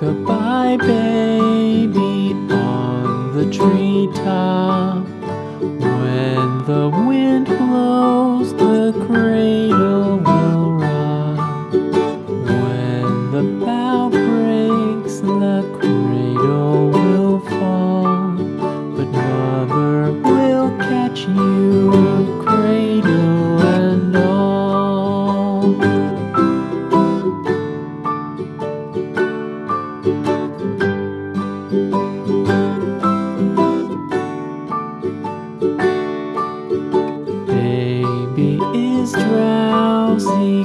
Rock-a-bye baby on the treetop. When the wind you cradle and all Baby is drowsy